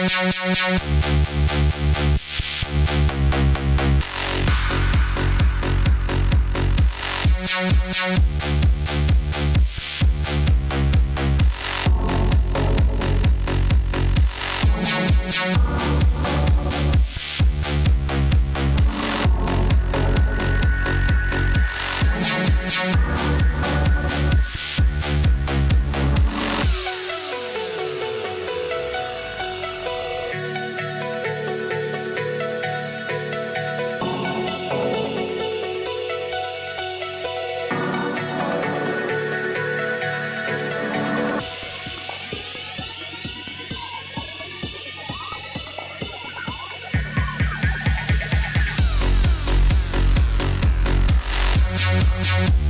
We'll be right back. We'll be right back.